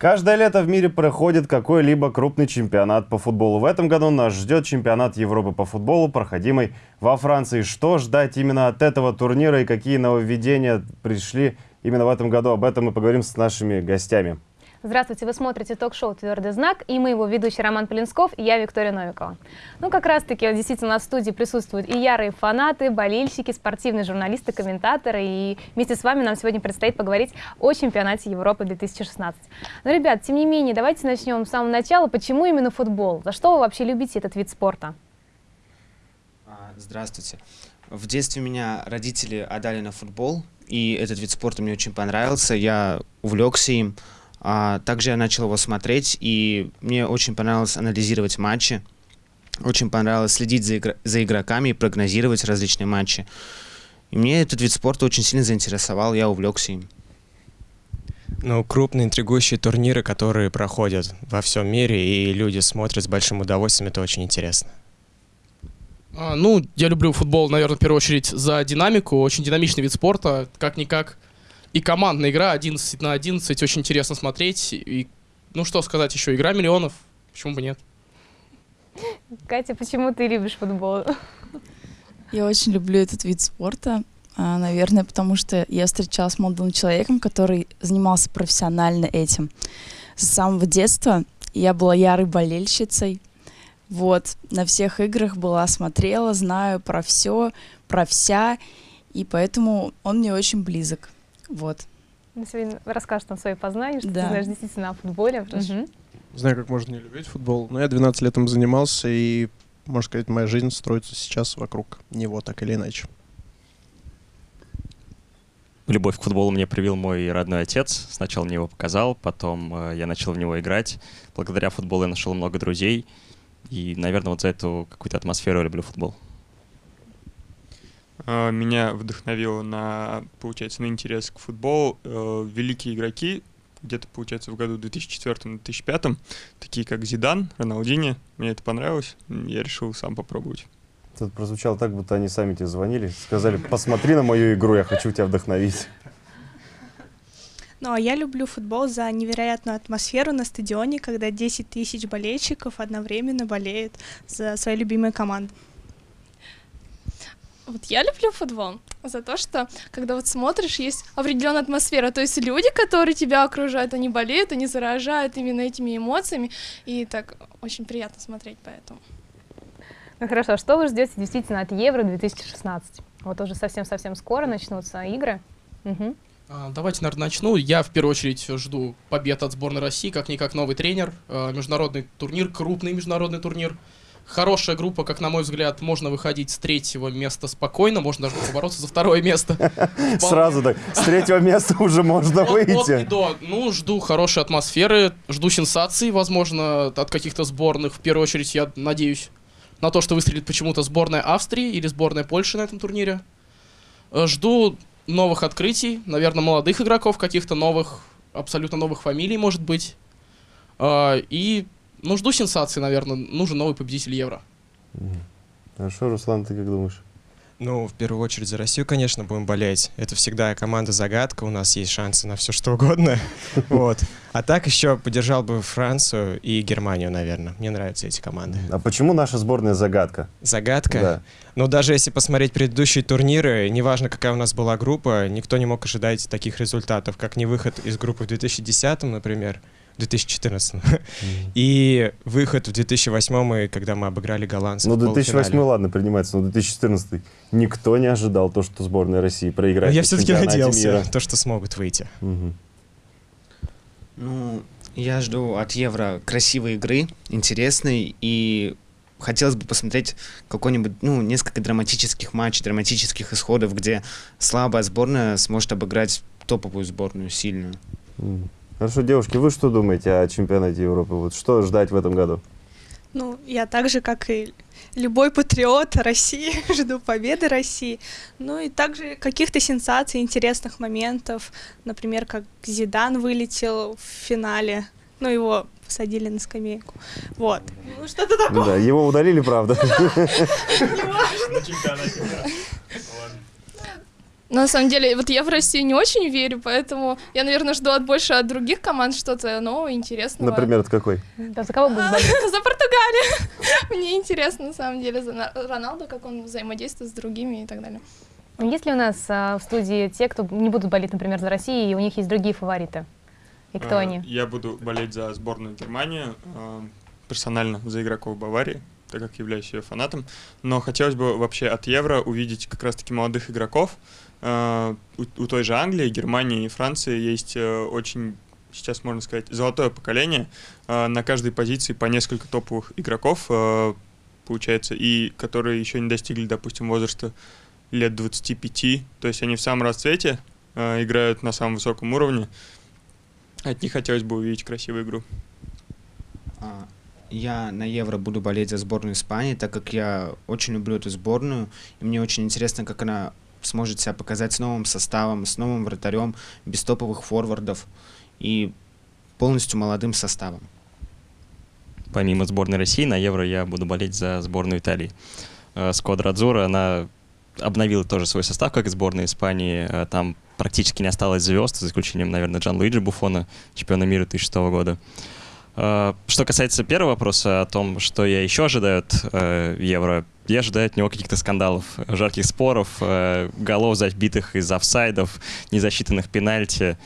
Каждое лето в мире проходит какой-либо крупный чемпионат по футболу. В этом году нас ждет чемпионат Европы по футболу, проходимый во Франции. Что ждать именно от этого турнира и какие нововведения пришли именно в этом году? Об этом мы поговорим с нашими гостями. Здравствуйте, вы смотрите ток-шоу «Твердый знак» и мы его ведущий Роман Полинсков и я Виктория Новикова. Ну, как раз-таки действительно в студии присутствуют и ярые фанаты, болельщики, спортивные журналисты, комментаторы. И вместе с вами нам сегодня предстоит поговорить о чемпионате Европы 2016. Но, ребят, тем не менее, давайте начнем с самого начала. Почему именно футбол? За что вы вообще любите этот вид спорта? А, здравствуйте. В детстве меня родители отдали на футбол, и этот вид спорта мне очень понравился. Я увлекся им. А, также я начал его смотреть, и мне очень понравилось анализировать матчи. Очень понравилось следить за, игр за игроками и прогнозировать различные матчи. И мне этот вид спорта очень сильно заинтересовал, я увлекся им. Ну, крупные интригующие турниры, которые проходят во всем мире, и люди смотрят с большим удовольствием, это очень интересно. А, ну, я люблю футбол, наверное, в первую очередь за динамику. Очень динамичный вид спорта, как-никак и командная игра 11 на 11, очень интересно смотреть. И, ну что сказать еще, игра миллионов, почему бы нет? Катя, почему ты любишь футбол? Я очень люблю этот вид спорта. А, наверное, потому что я встречалась с молодым человеком, который занимался профессионально этим. С самого детства я была ярой болельщицей. Вот, на всех играх была, смотрела, знаю про все, про вся, и поэтому он мне очень близок. Вот. Ну, сегодня расскажешь нам свои познания, что да. ты знаешь действительно о футболе. Угу. Знаю, как можно не любить футбол, но я 12 лет им занимался, и, можно сказать, моя жизнь строится сейчас вокруг него, так или иначе. Любовь к футболу мне привил мой родной отец. Сначала мне его показал, потом э, я начал в него играть. Благодаря футболу я нашел много друзей. И, наверное, вот за эту какую-то атмосферу я люблю футбол. А, меня вдохновило на, получается, на интерес к футболу э, великие игроки, где-то, получается, в году 2004-2005, такие как Зидан, Роналдини. Мне это понравилось, я решил сам попробовать. Тут прозвучало так, будто они сами тебе звонили, сказали, посмотри на мою игру, я хочу тебя вдохновить. Ну, а я люблю футбол за невероятную атмосферу на стадионе, когда 10 тысяч болельщиков одновременно болеют за свои любимые команды. Вот я люблю футбол за то, что когда вот смотришь, есть определенная атмосфера, то есть люди, которые тебя окружают, они болеют, они заражают именно этими эмоциями, и так очень приятно смотреть поэтому. Ну хорошо, что вы ждете действительно от Евро 2016? Вот уже совсем-совсем скоро начнутся игры. Угу. Давайте, наверное, начну. Я в первую очередь жду побед от сборной России, как-никак новый тренер, а, международный турнир, крупный международный турнир хорошая группа, как на мой взгляд, можно выходить с третьего места спокойно, можно даже побороться за второе место. Сразу так, с третьего места уже можно выйти. Да, ну, жду хорошей атмосферы, жду сенсаций, возможно, от каких-то сборных. В первую очередь, я надеюсь на то, что выстрелит почему-то сборная Австрии или сборная Польши на этом турнире. Э, жду новых открытий, наверное, молодых игроков, каких-то новых, абсолютно новых фамилий, может быть. Э, и ну, жду сенсации, наверное. Нужен новый победитель Евро. Хорошо, Руслан, ты как думаешь? Ну, в первую очередь за Россию, конечно, будем болеть. Это всегда команда-загадка, у нас есть шансы на все что угодно. Вот. А так еще поддержал бы Францию и Германию, наверное. Мне нравятся эти команды. А почему наша сборная загадка? Загадка? Да. Ну, даже если посмотреть предыдущие турниры, неважно, какая у нас была группа, никто не мог ожидать таких результатов, как не выход из группы в 2010, например, 2014. Mm. И выход в 2008, когда мы обыграли голландцев Ну, 2008, ладно, принимается, но 2014 никто не ожидал то, что сборная России проиграет. Но я все-таки надеялся, мира. то, что смогут выйти. Угу. Ну, я жду от Евро красивой игры, интересной, и хотелось бы посмотреть какой-нибудь, ну, несколько драматических матчей, драматических исходов, где слабая сборная сможет обыграть топовую сборную, сильную. Mm. Хорошо, девушки, вы что думаете о чемпионате Европы? Вот что ждать в этом году? Ну, я так же, как и любой патриот России, жду победы России. Ну и также каких-то сенсаций, интересных моментов. Например, как Зидан вылетел в финале. Ну, его посадили на скамейку. Вот. Ну, что-то такое. Да, его удалили, правда. Но на самом деле, вот я в Россию не очень верю, поэтому я, наверное, жду от больше от других команд что-то нового, интересного. Например, от какой? Да, за кого будешь болеть? За Португалию. Мне интересно, на самом деле, за На- Роналду, как он взаимодействует с другими и так далее. Есть ли у нас а, в студии те, кто не будут болеть, например, за Россию, и у них есть другие фавориты? И кто А, они? Я буду болеть за сборную Германии, а, персонально за игроков Баварии, так как являюсь ее фанатом. Но хотелось бы вообще от Евро увидеть как раз-таки молодых игроков. А, У, той же Англии, Германии и Франции есть э, очень, сейчас можно сказать, золотое поколение. А, На каждой позиции по несколько топовых игроков, а, получается, и которые еще не достигли, допустим, возраста лет 25. То есть они в самом расцвете, играют на самом высоком уровне. От них хотелось бы увидеть красивую игру. Я на Евро буду болеть за сборную Испании, так как я очень люблю эту сборную, и мне очень интересно, как она сможет себя показать с новым составом, с новым вратарем, без топовых форвардов и полностью молодым составом. Помимо сборной России, на Евро я буду болеть за сборную Италии. Э, Сквадра Адзура, она обновила тоже свой состав, как и сборная Испании. Э, Там практически не осталось звезд, за исключением, наверное, Джан Луиджи Буфона, чемпиона мира 2006 года. Э, Что касается первого вопроса о том, что я еще ожидаю от э, Евро, я ожидаю от него каких-то скандалов, жарких споров, э, голов забитых из офсайдов, незасчитанных пенальти,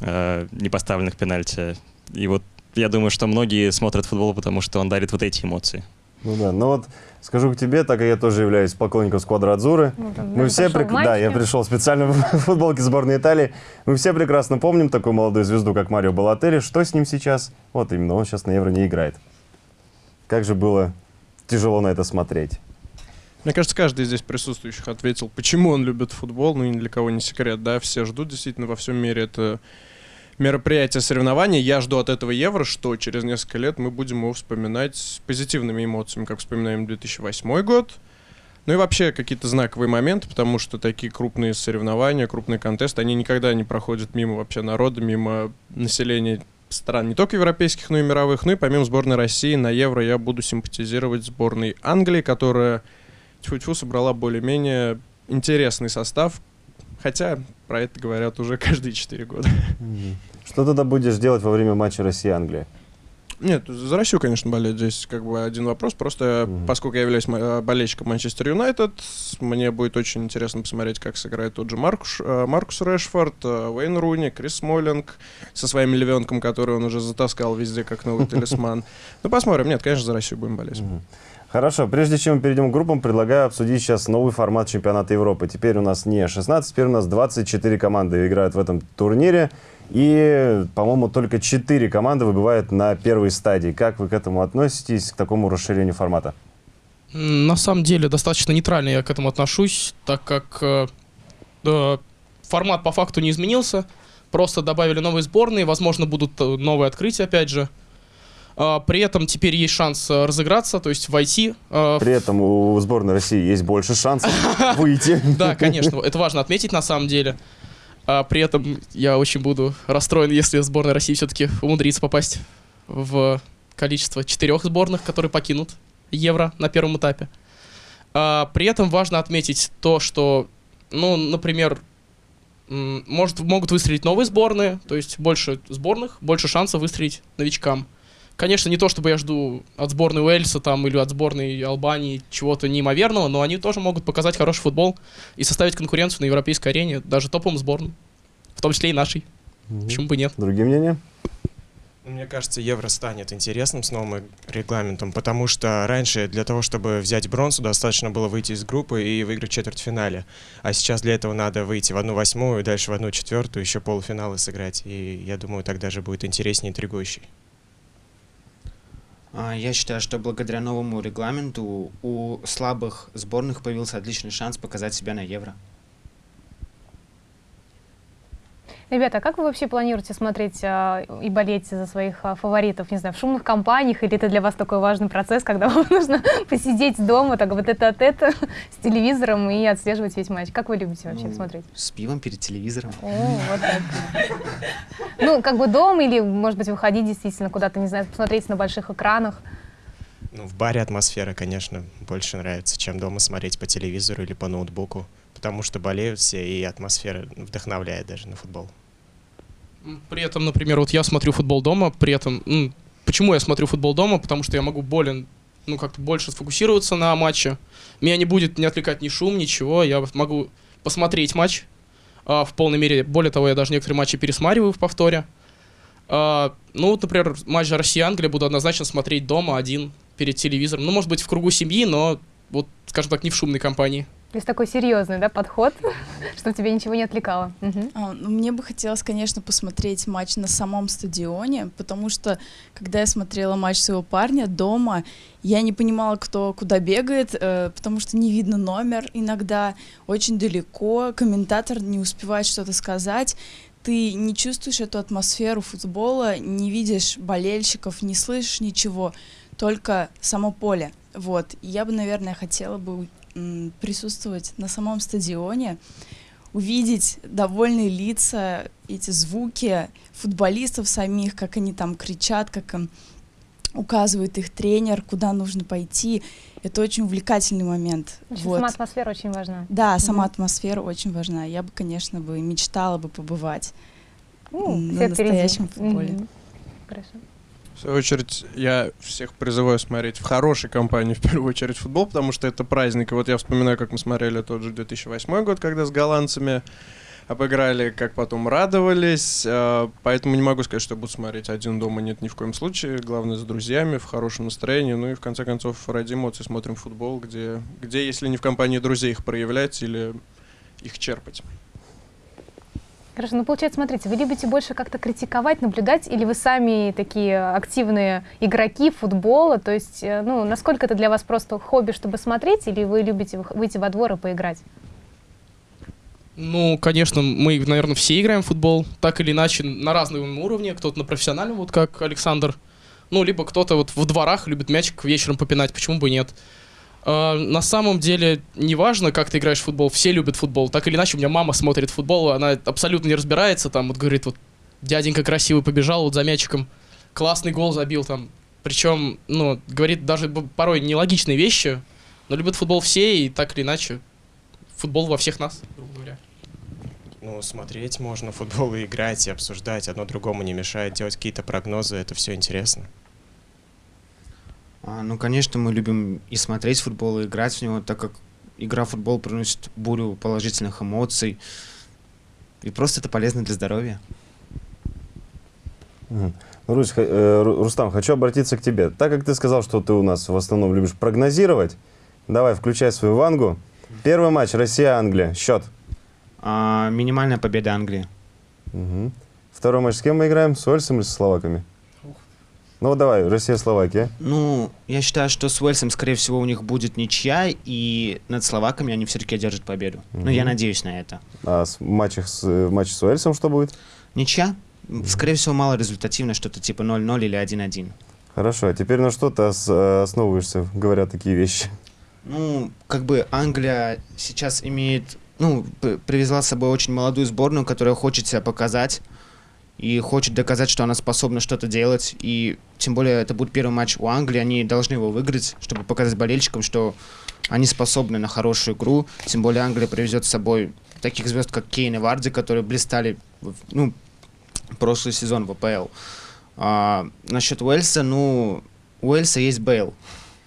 непоставленных пенальти. И вот я думаю, что многие смотрят футбол, потому что он дарит вот эти эмоции. Ну да, ну вот скажу к тебе, так как я тоже являюсь поклонником Сквадра Адзуры. Ну, Мы все, в да, я пришел специально в футболке сборной Италии. Мы все прекрасно помним такую молодую звезду, как Марио Балатели. Что с ним сейчас? Вот именно, он сейчас на Евро не играет. Как же было тяжело на это смотреть. Мне кажется, каждый из здесь присутствующих ответил, почему он любит футбол, ну и ни для кого не секрет, да, все ждут действительно во всем мире это мероприятие соревнования. Я жду от этого Евро, что через несколько лет мы будем его вспоминать с позитивными эмоциями, как вспоминаем 2008 год. Ну и вообще какие-то знаковые моменты, потому что такие крупные соревнования, крупные контесты, они никогда не проходят мимо вообще народа, мимо населения стран не только европейских, но и мировых. Ну и помимо сборной России на Евро я буду симпатизировать сборной Англии, которая тьфу-тьфу собрала более-менее интересный состав, хотя про это говорят уже каждые 4 года. Что тогда будешь делать во время матча Россия-Англия? Нет, за Россию, конечно, болеть здесь как бы один вопрос. Просто Мгм. поскольку я являюсь болельщиком Манчестер Юнайтед, мне будет очень интересно посмотреть, как сыграет тот же Маркус, э, Маркус Решфорд, э, Уэйн Руни, Крис Смолинг со своим львенком, который он уже затаскал везде как новый талисман. Ну, посмотрим. Нет, конечно, за Россию будем болеть. Хорошо, прежде чем мы перейдем к группам, предлагаю обсудить сейчас новый формат чемпионата Европы. Теперь у нас не 16, теперь у нас 24 команды играют в этом турнире. И, по-моему, только 4 команды выбывают на первой стадии. Как вы к этому относитесь, к такому расширению формата? На самом деле достаточно нейтрально я к этому отношусь, так как э, э, формат по факту не изменился, просто добавили новые сборные, возможно, будут э, новые открытия опять же. А, При этом теперь есть шанс э, разыграться, то есть войти. э, При этом у сборной России есть больше шансов выйти. Да, конечно, это важно отметить на самом деле. А при этом я очень буду расстроен, если сборная России все-таки умудрится попасть в количество четырех сборных, которые покинут Евро на первом этапе. А, при этом важно отметить то, что, ну, например, может, могут выстрелить новые сборные, то есть больше сборных, больше шансов выстрелить новичкам. Конечно, не то, чтобы я жду от сборной Уэльса там или от сборной Албании чего-то неимоверного, но они тоже могут показать хороший футбол и составить конкуренцию на европейской арене, даже топовым сборным, в том числе и нашей. Почему бы нет? Другие мнения? Мне кажется, Евро станет интересным с новым регламентом, потому что раньше для того, чтобы взять бронзу, достаточно было выйти из группы и выиграть в четвертьфинале. А сейчас для этого надо выйти в одну восьмую, дальше в одну четвертую, еще полуфиналы сыграть. И я думаю, так даже будет интереснее и интригующий. А, Я считаю, что благодаря новому регламенту у слабых сборных появился отличный шанс показать себя на Евро. Ребята, а как вы вообще планируете смотреть а, и болеть за своих а, фаворитов? Не знаю, в шумных компаниях или это для вас такой важный процесс, когда вам нужно посидеть дома, так вот это от это с телевизором и отслеживать весь матч? Как вы любите вообще Ну, смотреть? С пивом перед телевизором. О, вот так. Ну, как бы дом или, может быть, выходить действительно куда-то, не знаю, посмотреть на больших экранах. Ну, в баре атмосфера, конечно, больше нравится, чем дома смотреть по телевизору или по ноутбуку. Потому что болеют все, и атмосфера вдохновляет даже на футбол. При этом, например, вот я смотрю футбол дома, при этом, ну, почему я смотрю футбол дома? Потому что я могу более, ну, как-то больше сфокусироваться на матче. Меня не будет не отвлекать ни шум, ничего. Я могу посмотреть матч а, в полной мере. Более того, я даже некоторые матчи пересматриваю в повторе. А, ну, вот, например, матч Россия-Англия буду однозначно смотреть дома один перед телевизором. Ну, может быть, в кругу семьи, но вот, скажем так, не в шумной компании. То есть такой серьезный, да, подход, чтобы тебе ничего не отвлекало. Угу. А, ну, мне бы хотелось, конечно, посмотреть матч на самом стадионе, потому что, когда я смотрела матч своего парня дома, я не понимала, кто куда бегает, э, потому что не видно номер иногда, очень далеко, комментатор не успевает что-то сказать, ты не чувствуешь эту атмосферу футбола, не видишь болельщиков, не слышишь ничего, только само поле. Вот, я бы, наверное, хотела бы присутствовать на самом стадионе, увидеть довольные лица, эти звуки футболистов самих, как они там кричат, как им указывает их тренер, куда нужно пойти. Это очень увлекательный момент. Значит, вот. Сама атмосфера очень важна. Да, сама атмосфера очень важна. Я бы, конечно, бы мечтала бы побывать mm, на настоящем впереди. футболе. Mm-hmm. Хорошо. В свою очередь, я всех призываю смотреть в хорошей компании, в первую очередь, футбол, потому что это праздник. И вот я вспоминаю, как мы смотрели тот же 2008 год, когда с голландцами обыграли, как потом радовались. А, поэтому не могу сказать, что буду смотреть один дома, нет ни в коем случае. Главное, с друзьями, в хорошем настроении. Ну и, в конце концов, ради эмоций смотрим футбол, где, где если не в компании друзей, их проявлять или их черпать. Хорошо, ну получается, смотрите, вы любите больше как-то критиковать, наблюдать, или вы сами такие активные игроки футбола, то есть, э, ну, насколько это для вас просто хобби, чтобы смотреть, или вы любите выйти во двор и поиграть? Ну, конечно, мы, наверное, все играем в футбол, так или иначе, на разном уровне, кто-то на профессиональном, вот как Александр, ну, либо кто-то вот в дворах любит мячик вечером попинать, почему бы нет. Uh, на самом деле, неважно, как ты играешь в футбол, все любят футбол. Так или иначе, у меня мама смотрит футбол, она абсолютно не разбирается, там, вот говорит, вот, дяденька красивый побежал вот за мячиком, классный гол забил там. Причем, ну, говорит даже порой нелогичные вещи, но любят футбол все, и так или иначе, футбол во всех нас, грубо говоря. Ну, смотреть можно футбол и играть, и обсуждать, одно другому не мешает, делать какие-то прогнозы, это все интересно. А, ну, конечно, мы любим и смотреть футбол, и играть в него, так как игра в футбол приносит бурю положительных эмоций. И просто это полезно для здоровья. Угу. Русь, э, Рустам, хочу обратиться к тебе. Так как ты сказал, что ты у нас в основном любишь прогнозировать, давай, включай свою вангу. Первый матч Россия-Англия. Счет? А, минимальная победа Англии. Угу. Второй матч с кем мы играем? С Уэльсом или с словаками? Ну, давай, Россия-Словакия. Ну, я считаю, что с Уэльсом, скорее всего, у них будет ничья, и над словаками они все-таки одержат победу. Mm-hmm. Ну, я надеюсь на это. А с матчах с, в матче с Уэльсом что будет? Ничья. Скорее всего, мало результативно, что-то типа 0-0 или 1-1. Хорошо, а теперь на что ты основываешься, говоря такие вещи? Ну, как бы Англия сейчас имеет, ну, привезла с собой очень молодую сборную, которая хочет себя показать и хочет доказать, что она способна что-то делать. И тем более это будет первый матч у Англии, они должны его выиграть, чтобы показать болельщикам, что они способны на хорошую игру. Тем более Англия привезет с собой таких звезд, как Кейн и Варди, которые блистали ну, прошлый сезон в АПЛ. А, насчет Уэльса, ну, у Уэльса есть Бейл.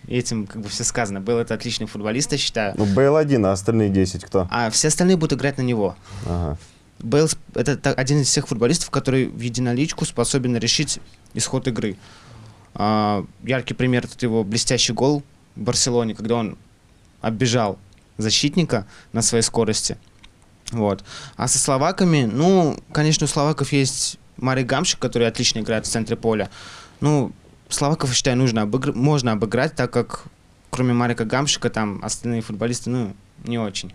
Этим как бы все сказано. Бейл это отличный футболист, я считаю. Ну, Бейл один, а остальные 10 кто? А все остальные будут играть на него. Ага. Бейл — это один из тех футболистов, который в единоличку способен решить исход игры. А, яркий пример — это его блестящий гол в Барселоне, когда он оббежал защитника на своей скорости. Вот. А со словаками, ну, конечно, у словаков есть Марий Гамшик, который отлично играет в центре поля. Ну, словаков, считаю, нужно обыгр... можно обыграть, так как кроме Марика Гамшика там остальные футболисты, ну, не очень.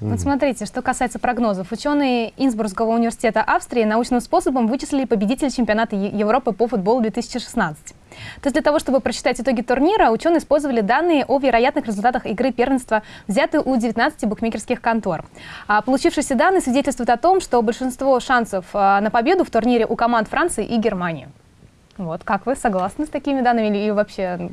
Вот смотрите, что касается прогнозов. Ученые Инсбургского университета Австрии научным способом вычислили победителя чемпионата Европы по футболу 2016. То есть для того, чтобы прочитать итоги турнира, ученые использовали данные о вероятных результатах игры первенства, взятые у 19 букмекерских контор. А получившиеся данные свидетельствуют о том, что большинство шансов а, на победу в турнире у команд Франции и Германии. Вот, как вы согласны с такими данными или вообще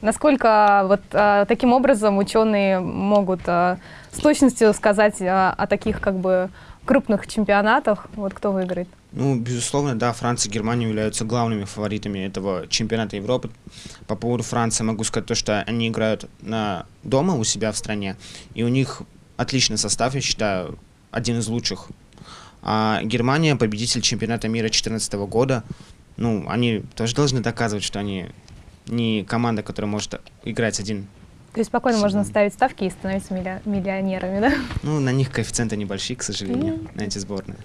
насколько вот а, таким образом ученые могут а, с точностью сказать а, о таких как бы крупных чемпионатах, вот кто выиграет? Ну, безусловно, да, Франция и Германия являются главными фаворитами этого чемпионата Европы. По поводу Франции могу сказать то, что они играют на дома у себя в стране, и у них отличный состав, я считаю, один из лучших. А Германия победитель чемпионата мира 2014 года. Ну, они тоже должны доказывать, что они не команда, которая может играть один. То есть спокойно можно ставить ставки и становиться милли- миллионерами, да? Ну, на них коэффициенты небольшие, к сожалению, на эти сборные.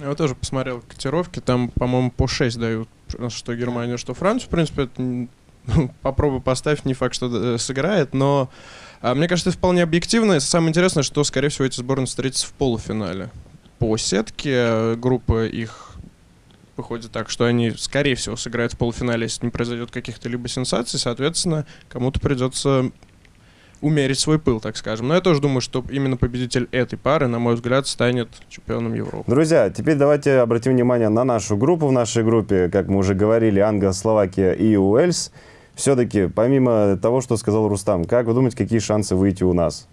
Я вот тоже посмотрел котировки, там, по-моему, по 6 дают, что Германию, что Францию. В принципе, это ну, попробуй поставь, не факт, что э, сыграет, но а, мне кажется, это вполне объективно. И самое интересное, что, скорее всего, эти сборные встретятся в полуфинале. По сетке э, группа их выходит так, что они, скорее всего, сыграют в полуфинале, если не произойдет каких-то либо сенсаций, соответственно, кому-то придется умерить свой пыл, так скажем. Но я тоже думаю, что именно победитель этой пары, на мой взгляд, станет чемпионом Европы. Друзья, теперь давайте обратим внимание на нашу группу. В нашей группе, как мы уже говорили, Англия, Словакия и Уэльс. Все-таки, помимо того, что сказал Рустам, как вы думаете, какие шансы выйти у нас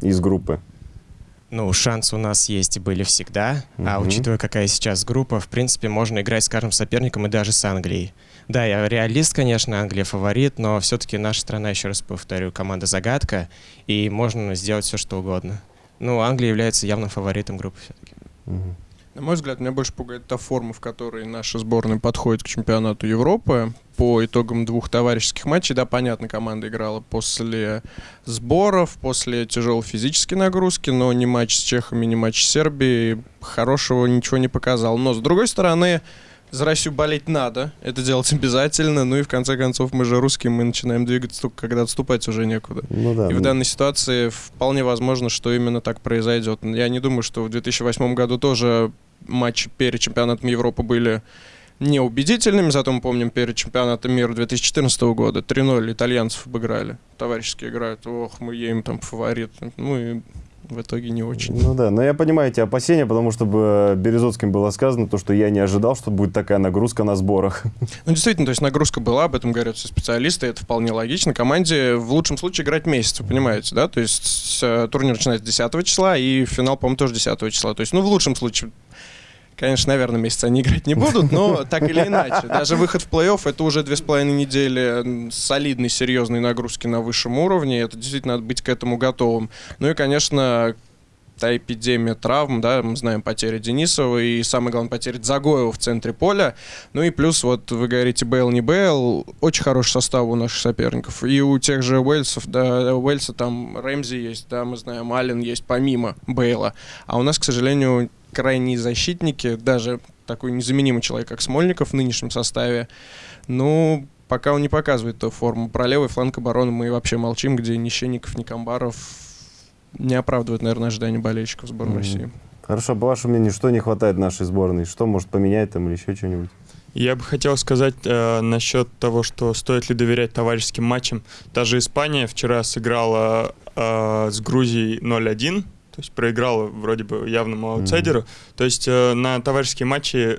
из группы? Ну, шансы у нас есть и были всегда, а Мгм. учитывая, какая сейчас группа, в принципе, можно играть с каждым соперником и даже с Англией. Да, я реалист, конечно, Англия фаворит, но все-таки наша страна, еще раз повторю, команда загадка, и можно сделать все, что угодно. Ну, Англия является явным фаворитом группы все-таки. Мгм. На мой взгляд, меня больше пугает та форма, в которой наша сборная подходит к чемпионату Европы. По итогам двух товарищеских матчей, да, понятно, команда играла после сборов, после тяжелой физической нагрузки, но ни матч с чехами, ни матч с Сербией хорошего ничего не показал. Но, с другой стороны, за Россию болеть надо, это делать обязательно, ну и в конце концов мы же русские, мы начинаем двигаться только когда отступать уже некуда. Ну да. И в ну, данной ситуации вполне возможно, что именно так произойдет. Я не думаю, что в 2008 году тоже матчи перед чемпионатом Европы были неубедительными, зато мы помним перед чемпионатом мира 2014 года 3-0 итальянцев обыграли. Товарищески играют, ох, мы едем там фаворит. Ну и в итоге не очень. Ну да, но я понимаю эти опасения, потому что бы Березовским было сказано то, что я не ожидал, что будет такая нагрузка на сборах. Ну, действительно, то есть нагрузка была, об этом говорят все специалисты, это вполне логично. Команде в лучшем случае играть месяц, вы понимаете, да? То есть э, турнир начинается 10 числа, и финал, по-моему, тоже 10 числа. То есть, ну, в лучшем случае, конечно, наверное, месяц они играть не будут, но так или иначе. Даже выход в плей-офф — это уже две с половиной недели солидной, серьезной нагрузки на высшем уровне. Это действительно надо быть к этому готовым. Ну и, конечно, та эпидемия травм, да, мы знаем потери Денисова и, самое главное, потери Загоева в центре поля. Ну и плюс, вот вы говорите, Бейл не Бейл, очень хороший состав у наших соперников. И у тех же Уэльсов, да, у Уэльса там Рэмзи есть, да, мы знаем, Аллен есть помимо Бейла. А у нас, к сожалению, крайние защитники, даже такой незаменимый человек, как Смольников в нынешнем составе, ну, пока он не показывает ту форму. Про левый фланг обороны мы вообще молчим, где ни Щенников, ни Камбаров не оправдывают, наверное, ожидания болельщиков сборной Мгм. России. Хорошо, по вашему мнению, что не хватает нашей сборной? Что может поменять там или еще что-нибудь? Я бы хотел сказать э, насчет того, что стоит ли доверять товарищеским матчам. Даже Испания вчера сыграла э, с Грузией 0-1, то есть проиграла вроде бы явному аутсайдеру. То есть э, на товарищеские матчи,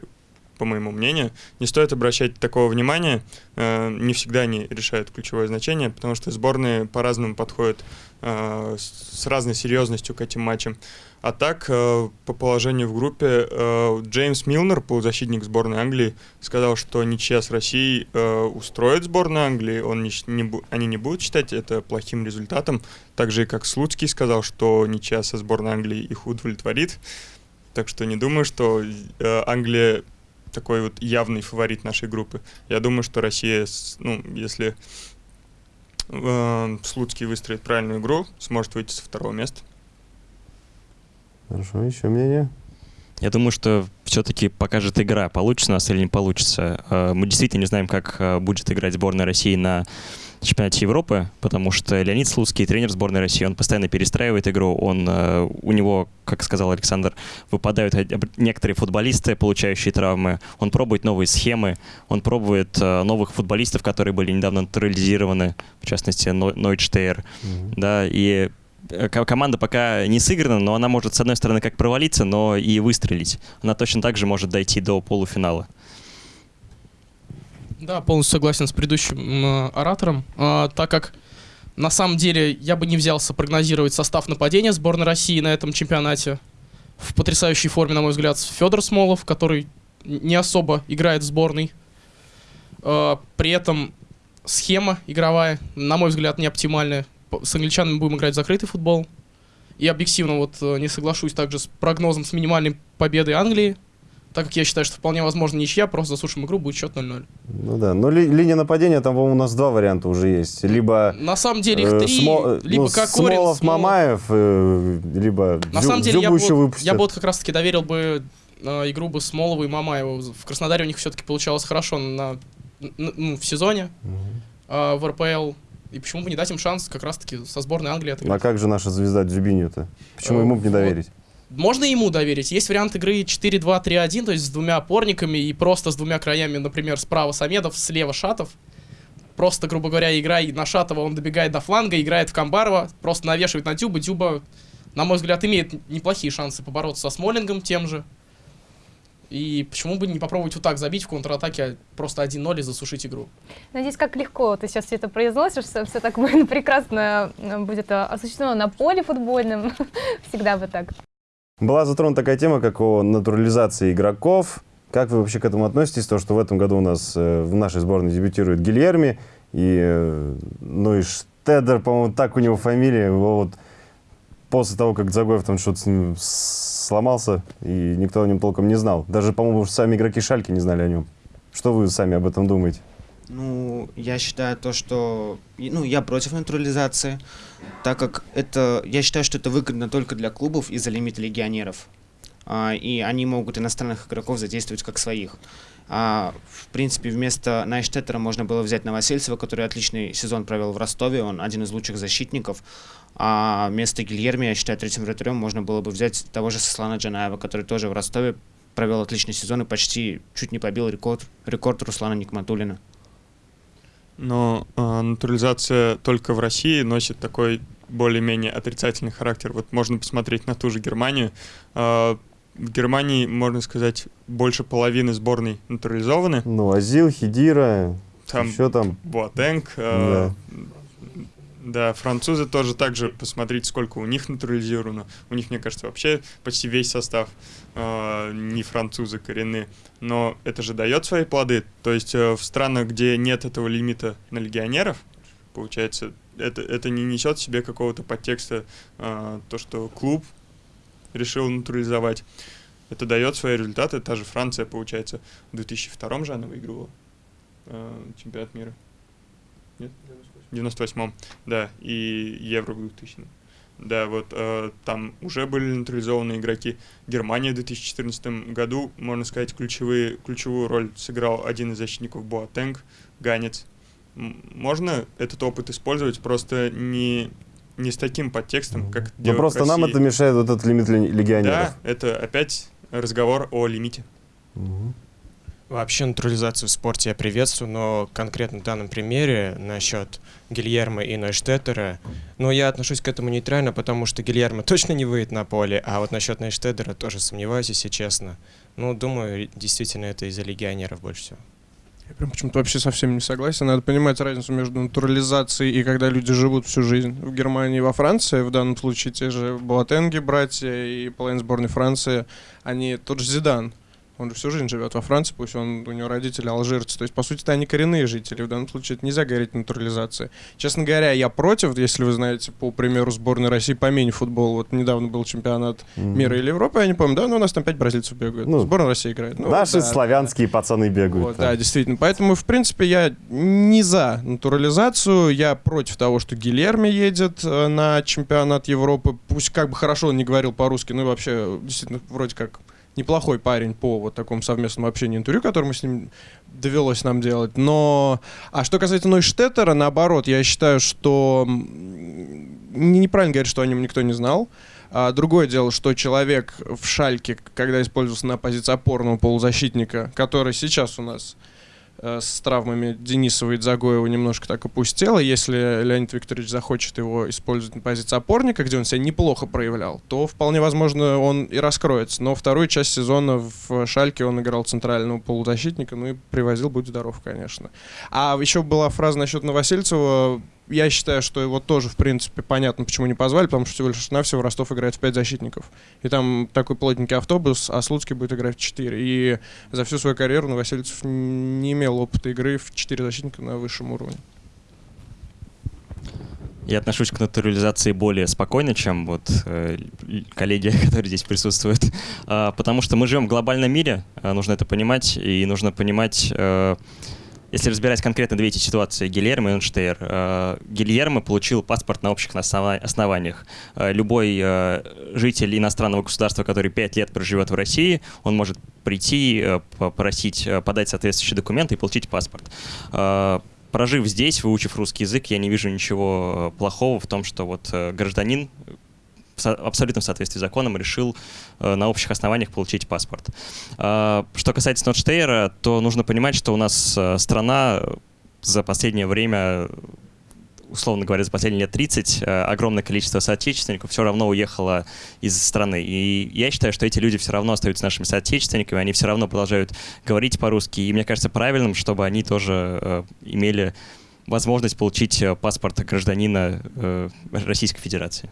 по моему мнению, не стоит обращать такого внимания. Э, не всегда они решают ключевое значение, потому что сборные по-разному подходят э, с с разной серьезностью к этим матчам. А так, э, по положению в группе, э, Джеймс Милнер, полузащитник сборной Англии, сказал, что ничья с Россией э, устроит сборную Англии, он не, не они не будут считать это плохим результатом. Так же, как Слуцкий сказал, что ничья со сборной Англии их удовлетворит. Так что не думаю, что Англия такой вот явный фаворит нашей группы. Я думаю, что Россия, ну, если э, Слуцкий выстроит правильную игру, сможет выйти со второго места. Хорошо, еще мнение? Я думаю, что все-таки покажет игра, получится у нас или не получится. Э, Мы действительно не знаем, как э, будет играть сборная России на чемпионате Европы, потому что Леонид Слуцкий, тренер сборной России, он постоянно перестраивает игру, он, э, у него, как сказал Александр, выпадают некоторые футболисты, получающие травмы, он пробует новые схемы, он пробует новых футболистов, которые были недавно натурализированы, в частности, Ной- Нойдштейр, да, и команда пока не сыграна, но она может, с одной стороны, как провалиться, но и выстрелить. Она точно так же может дойти до полуфинала. Да, полностью согласен с предыдущим э, оратором, э, так как на самом деле я бы не взялся прогнозировать состав нападения сборной России на этом чемпионате. В потрясающей форме, на мой взгляд, Федор Смолов, который не особо играет в сборной. Э, при этом схема игровая, на мой взгляд, не оптимальная. С англичанами будем играть в закрытый футбол. И объективно вот э, не соглашусь также с прогнозом с минимальной победой Англии, так как я считаю, что вполне возможно ничья, просто засушим игру, будет счет 0-0. Ну да, но ли- линия нападения, там, по-моему, у нас два варианта уже есть. Либо На самом деле их э, три, Смо- либо ну, Кокорин, Смолов, Смолов. Мамаев, э, либо На Дзю- самом деле, я Дзюбу бы, еще выпустят. я бы вот как раз-таки доверил бы э, игру бы Смолова и Мамаева. В Краснодаре у них все-таки получалось хорошо на, н- ну, в сезоне, а в РПЛ. И почему бы не дать им шанс как раз-таки со сборной Англии отыграть? А как же наша звезда Дзюбиню-то? Почему Э, ему бы не доверить? Можно ему доверить. Есть вариант игры 4-2-3-1, то есть с двумя опорниками и просто с двумя краями, например, справа Самедов, слева Шатов. Просто, грубо говоря, игра и на Шатова, он добегает до фланга, играет в Камбарова, просто навешивает на Дюба. Дюба, на мой взгляд, имеет неплохие шансы побороться со Смолингом тем же. И почему бы не попробовать вот так забить в контратаке а просто 1-0 и засушить игру? Надеюсь, как легко ты сейчас все это произносишь, все, все так будет прекрасно э, будет э, осуществлено на поле футбольном. Всегда бы так. Была затронута такая тема, как о натурализации игроков. Как вы вообще к этому относитесь? То, что в этом году у нас э, в нашей сборной дебютирует Гильерми, и, ну и Штедер, по-моему, так у него фамилия, его вот после того, как Загоев там что-то с ним сломался, и никто о нем толком не знал. Даже, по-моему, сами игроки Шальки не знали о нем. Что вы сами об этом думаете? Ну, я считаю то, что... Ну, я против натурализации, так как это... Я считаю, что это выгодно только для клубов из-за лимита легионеров. А, и они могут иностранных игроков задействовать как своих. А, в принципе, вместо Найштеттера можно было взять Новосельцева, который отличный сезон провел в Ростове, он один из лучших защитников. А вместо Гильерми, я считаю, третьим вратарем можно было бы взять того же Сослана Джанаева, который тоже в Ростове провел отличный сезон и почти чуть не побил рекорд, рекорд Руслана Никматулина. Но э, натурализация только в России носит такой более-менее отрицательный характер. Вот можно посмотреть на ту же Германию. Э, в Германии, можно сказать, больше половины сборной натурализованы. Ну, Азил, Хидира, Там еще там... Буатенг. э, да, французы тоже так же, посмотрите, сколько у них натурализировано. У них, мне кажется, вообще почти весь состав э, не французы коренные. Но это же дает свои плоды. То есть э, в странах, где нет этого лимита на легионеров, получается, это, это не несет в себе какого-то подтекста, э, то, что клуб решил натурализовать. Это дает свои результаты. Та же Франция, получается, в 2002 же она выигрывала э, чемпионат мира. Нет? В 98-м, да, и Евро в 2000 Да, вот э, там уже были натурализованы игроки. Германия в 2014 году, можно сказать, ключевые, ключевую роль сыграл один из защитников Буатенг, Ганец. Можно этот опыт использовать, просто не, не с таким подтекстом, как Но в просто нам это мешает вот этот лимит ле- легионеров. Да, это опять разговор о лимите. Вообще натурализацию в спорте я приветствую, но конкретно в данном примере насчет Гильермо и Нойштеттера, ну, я отношусь к этому нейтрально, потому что Гильермо точно не выйдет на поле, а вот насчет Нойштеттера тоже сомневаюсь, если честно. Ну, думаю, действительно это из-за легионеров больше всего. Я прям почему-то вообще совсем не согласен. Надо понимать разницу между натурализацией и когда люди живут всю жизнь в Германии и во Франции. В данном случае те же Буатенги, братья и половина сборной Франции, они тот же Зидан. Он же всю жизнь живет во Франции, пусть он, у него родители алжирцы. То есть, по сути, это они коренные жители. В данном случае это нельзя говорить натурализацией. Честно говоря, я против, если вы знаете, по примеру сборной России по мини-футболу. Вот недавно был чемпионат Мгм. мира или Европы, я не помню, да, но у нас там пять бразильцев бегают. Ну, Сборная России играет. Ну, Наши да, славянские пацаны бегают. вот, там. да, действительно. Поэтому, в принципе, я не за натурализацию. Я против того, что Гильерми едет э, на чемпионат Европы. Пусть как бы хорошо он не говорил по-русски, ну и вообще, действительно, вроде как неплохой парень по вот такому совместному общению интервью, которое мы с ним довелось нам делать. Но, а что касается Нойштеттера, наоборот, я считаю, что неправильно говорить, что о нем никто не знал. А другое дело, что человек в шальке, когда использовался на позиции опорного полузащитника, который сейчас у нас с травмами Денисова и Дзагоева немножко так опустела. Если Леонид Викторович захочет его использовать на позиции опорника, где он себя неплохо проявлял, то вполне возможно он и раскроется. Но вторую часть сезона в Шальке он играл центрального полузащитника, ну и привозил, будь здоров, конечно. А еще была фраза насчет Новосельцева я считаю, что его тоже, в принципе, понятно, почему не позвали, потому что всего лишь навсего Ростов играет в 5 защитников. И там такой плотненький автобус, а Слуцкий будет играть в 4. И за всю свою карьеру Новосельцев не имел опыта игры в 4 защитника на высшем уровне. Я отношусь к натурализации более спокойно, чем вот э, коллеги, которые здесь присутствуют, э, потому что мы живем в глобальном мире, э, нужно это понимать, и нужно понимать, э, если разбирать конкретно две эти ситуации, Гильермо и Энштейр, э, Гильермо получил паспорт на общих основаниях. Э, любой э, житель иностранного государства, который пять лет проживет в России, он может прийти, попросить, подать соответствующие документы и получить паспорт прожив здесь, выучив русский язык, я не вижу ничего плохого в том, что вот гражданин в соответствии с законом решил э, на общих основаниях получить паспорт. Э, что касается Нотштейра, то нужно понимать, что у нас э, страна за последнее время условно говоря, за последние лет 30 огромное количество соотечественников все равно уехало из страны. И я считаю, что эти люди все равно остаются нашими соотечественниками, они все равно продолжают говорить по-русски. И мне кажется правильным, чтобы они тоже имели возможность получить паспорт гражданина Российской Федерации.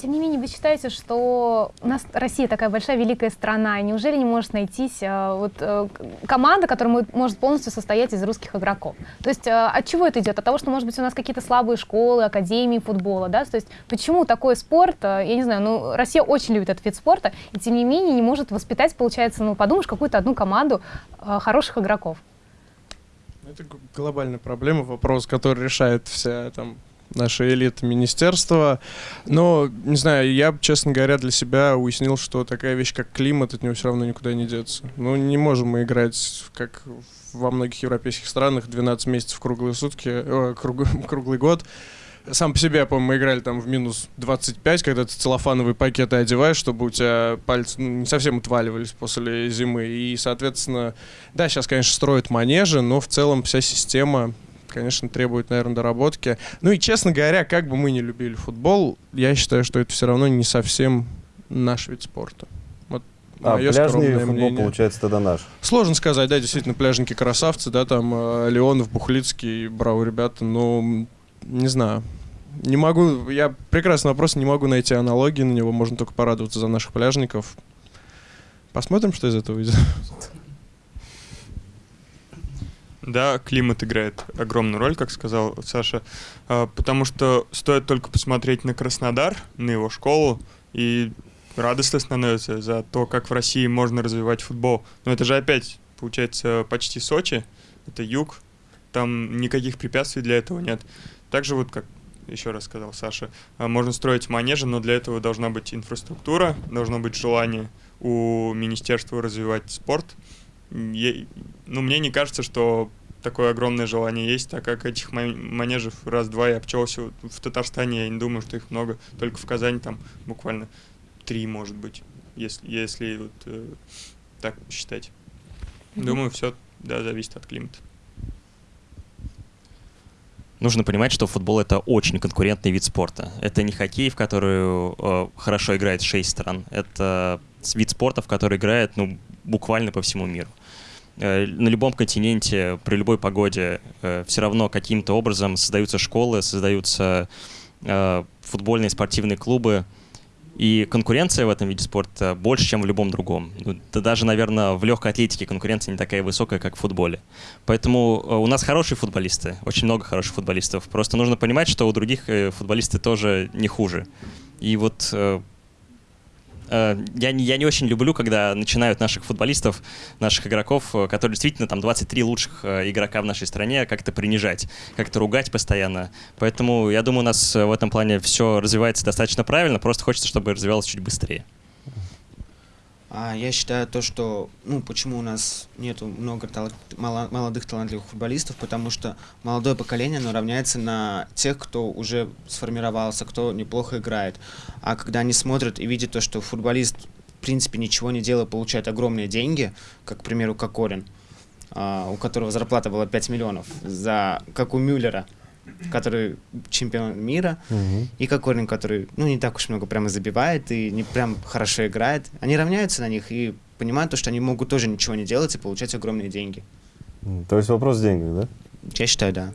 Тем не менее, вы считаете, что у нас Россия такая большая, великая страна, и неужели не может найтись э, вот, э, команда, которая может полностью состоять из русских игроков? То есть э, от чего это идет? От того, что, может быть, у нас какие-то слабые школы, академии футбола, да? То есть почему такой спорт, я не знаю, ну, Россия очень любит этот вид спорта, и тем не менее не может воспитать, получается, ну, подумаешь, какую-то одну команду хороших игроков? Это глобальная проблема, вопрос, который решает вся там наша элита министерства. Но, не знаю, я, честно говоря, для себя уяснил, что такая вещь, как климат, от него все равно никуда не деться. Ну, не можем мы играть, как во многих европейских странах, 12 месяцев круглые сутки, э, круг, круглый год. Сам по себе, я помню, мы играли там в минус 25, когда ты целлофановые пакеты одеваешь, чтобы у тебя пальцы ну, не совсем отваливались после зимы. И, соответственно, да, сейчас, конечно, строят манежи, но в целом вся система конечно, требует, наверное, доработки. Ну и, честно говоря, как бы мы не любили футбол, я считаю, что это все равно не совсем наш вид спорта. Вот а, пляжный футбол, мнение. получается, тогда наш. Сложно сказать, да, действительно, пляжники красавцы, да, там э, Леонов, Бухлицкий, браво ребята, но не знаю. Не могу, я прекрасный вопрос, не могу найти аналогии на него, можно только порадоваться за наших пляжников. Посмотрим, что из этого выйдет. Да, климат играет огромную роль, как сказал Саша, а, потому что стоит только посмотреть на Краснодар, на его школу, и радостно становится за то, как в России можно развивать футбол. Но это же опять, получается, почти Сочи, это юг, там никаких препятствий для этого нет. Также вот, как еще раз сказал Саша, а, можно строить манежи, но для этого должна быть инфраструктура, должно быть желание у министерства развивать спорт – я, ну, мне не кажется, что такое огромное желание есть, так как этих манежев раз-два я обчелся в Татарстане, я не думаю, что их много, только в Казани там буквально три, может быть, если, если вот э, так считать. Думаю, все, да, зависит от климата. Нужно понимать, что футбол это очень конкурентный вид спорта. Это не хоккей, в который э, хорошо играет шесть стран. Это вид спорта, в который играет ну, буквально по всему миру. Э, на любом континенте, при любой погоде, э, все равно каким-то образом создаются школы, создаются э, футбольные спортивные клубы, и конкуренция в этом виде спорта больше, чем в любом другом. Ну, да даже, наверное, в легкой атлетике конкуренция не такая высокая, как в футболе. Поэтому у нас хорошие футболисты, очень много хороших футболистов. Просто нужно понимать, что у других футболисты тоже не хуже. И вот я не, я не очень люблю, когда начинают наших футболистов, наших игроков, э, которые действительно там 23 лучших э, игрока в нашей стране, как-то принижать, как-то ругать постоянно. Поэтому я думаю, у нас в этом плане все развивается достаточно правильно, просто хочется, чтобы развивалось чуть быстрее. А я считаю то, что, ну, почему у нас нету много тал- мало- молодых талантливых футболистов, потому что молодое поколение, оно равняется на тех, кто уже сформировался, кто неплохо играет. А когда они смотрят и видят то, что футболист, в принципе, ничего не делая, получает огромные деньги, как, к примеру, Кокорин, а, у которого зарплата была 5 миллионов, за, как у Мюллера, который чемпион мира, Мгм. и Кокорин, который, ну, не так уж много прямо забивает и не прям хорошо играет. Они равняются на них и понимают то, что они могут тоже ничего не делать и получать огромные деньги. То есть вопрос в деньгах, да? Я считаю, да.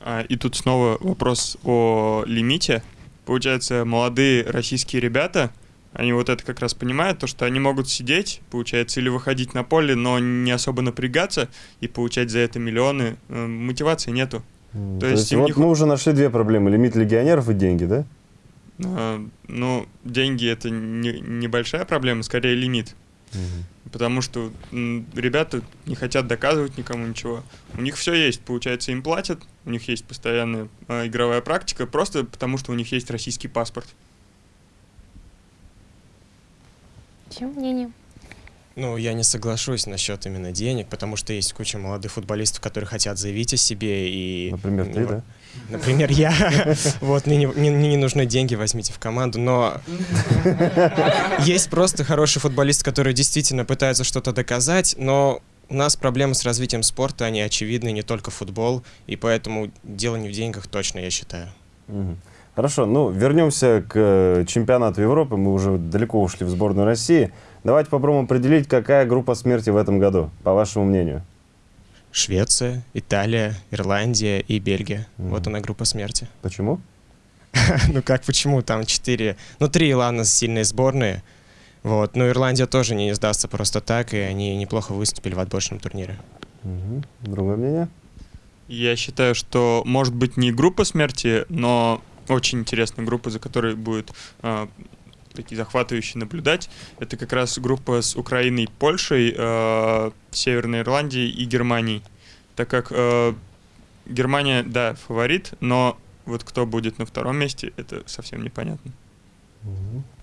А, и тут снова вопрос о лимите. Получается, молодые российские ребята, они вот это как раз понимают, то, что они могут сидеть, получается, или выходить на поле, но не особо напрягаться и получать за это миллионы. Э, Мотивации нету. М, То есть им вот не мы уже нашли две проблемы. Лимит легионеров и деньги, да? А, Ну, деньги это не- небольшая проблема, скорее лимит. Потому что ребята не хотят доказывать никому ничего. У них все есть, получается, им платят, у них есть постоянная а, игровая практика, просто потому что у них есть российский паспорт. Чем мнение? Ну, я не соглашусь насчет именно денег, потому что есть куча молодых футболистов, которые хотят заявить о себе и... Например, ты, ну, да? Например, я. Вот, мне не, мне- мне не нужны деньги, возьмите в команду, но есть просто хорошие футболисты, которые действительно пытаются что-то доказать, но у нас проблемы с развитием спорта, они очевидны, не только футбол, и поэтому дело не в деньгах точно, я считаю. Хорошо, ну вернемся к э, чемпионату Европы. Мы уже далеко ушли в сборную России. Давайте попробуем определить, какая группа смерти в этом году, по вашему мнению. Швеция, Италия, Ирландия и Бельгия. Мгм. Вот она группа смерти. Почему? Ну как, почему? Там четыре... Ну, три, ладно, сильные сборные. Вот. Но Ирландия тоже не сдастся просто так, и они неплохо выступили в отборочном турнире. Мгм. Другое мнение? Я считаю, что может быть не группа смерти, но очень интересная группа, за которой будет а, такие захватывающие наблюдать. Это как раз группа с Украиной, Польшей, а, Северной Ирландией и Германией. Так как а, Германия, да, фаворит, но вот кто будет на втором месте, это совсем непонятно.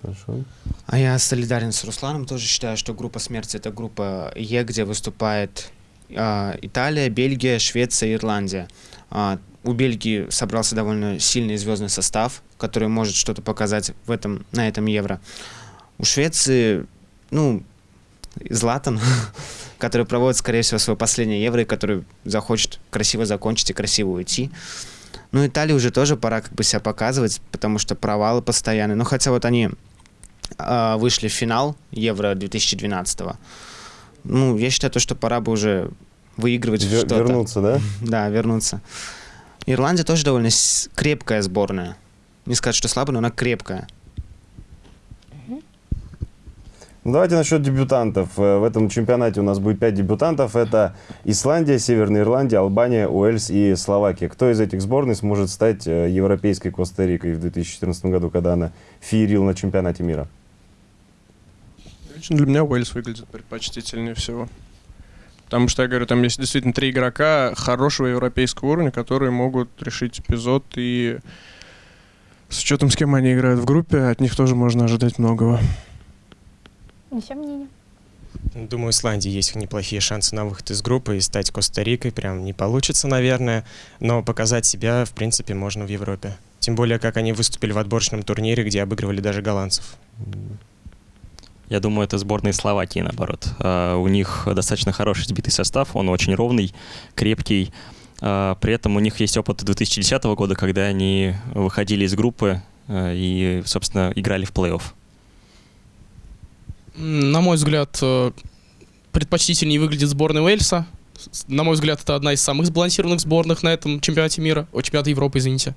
Хорошо. А я солидарен с Русланом, тоже считаю, что группа смерти это группа Е, где выступает а, Италия, Бельгия, Швеция, Ирландия. А, у Бельгии собрался довольно сильный звездный состав, который может что-то показать в этом, на этом Евро. У Швеции, ну, Златан, который проводит, скорее всего, свое последнее Евро, и который захочет красиво закончить и красиво уйти. Ну, Италии уже тоже пора как бы себя показывать, потому что провалы постоянные. Ну, хотя вот они а, вышли в финал Евро 2012 Ну, я считаю, то, что пора бы уже выигрывать Вер- что-то. вернуться, да? Да, вернуться. Ирландия тоже довольно с- крепкая сборная. Не сказать, что слабая, но она крепкая. Ну, давайте насчет дебютантов. Э, В этом чемпионате у нас будет пять дебютантов. Это Исландия, Северная Ирландия, Албания, Уэльс и Словакия. Кто из этих сборных сможет стать э, европейской Коста-Рикой в 2014 году, когда она феерила на чемпионате мира? Лично для меня Уэльс выглядит предпочтительнее всего. Потому что, я говорю, там есть действительно три игрока хорошего европейского уровня, которые могут решить эпизод, и с учетом, с кем они играют в группе, от них тоже можно ожидать многого. Еще мнение? Думаю, у Исландии есть неплохие шансы на выход из группы и стать Коста-Рикой. Прям не получится, наверное, но показать себя, в принципе, можно в Европе. Тем более, как они выступили в отборочном турнире, где обыгрывали даже голландцев. Я думаю, это сборная Словакии, наоборот. А, У них достаточно хороший сбитый состав, он очень ровный, крепкий. А, При этом у них есть опыт 2010 года, когда они выходили из группы а, и, собственно, играли в плей-офф. На мой взгляд, э, предпочтительнее выглядит сборная Уэльса. На мой взгляд, это одна из самых сбалансированных сборных на этом чемпионате мира. О, чемпионате Европы, извините.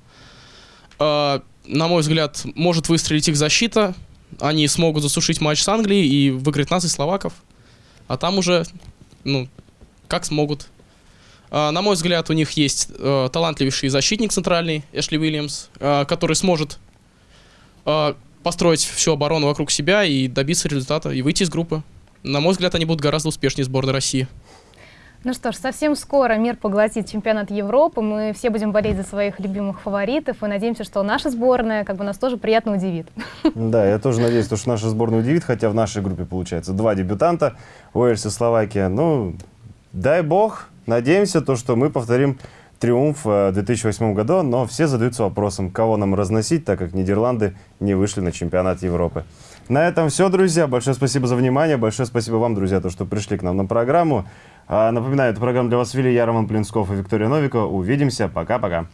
На мой взгляд, может выстрелить их защита. Они смогут засушить матч с Англией и выиграть нас и словаков. А там уже, ну, как смогут. А, На мой взгляд, у них есть э, талантливейший защитник центральный, Эшли Уильямс, э, который сможет э, построить всю оборону вокруг себя и добиться результата, и выйти из группы. На мой взгляд, они будут гораздо успешнее сборной России. Ну что ж, совсем скоро мир поглотит чемпионат Европы. Мы все будем болеть за своих любимых фаворитов и надеемся, что наша сборная как бы нас тоже приятно удивит. Да, я тоже надеюсь, что наша сборная удивит, хотя в нашей группе получается два дебютанта, Уэльс и Словакия. Ну, дай бог, надеемся, то, что мы повторим триумф э, в 2008 году, но все задаются вопросом, кого нам разносить, так как Нидерланды не вышли на чемпионат Европы. На этом все, друзья. Большое спасибо за внимание. Большое спасибо вам, друзья, то, что пришли к нам на программу. А, напоминаю, эту программу для вас вели я, Роман Плинсков и Виктория Новикова. Увидимся. Пока-пока.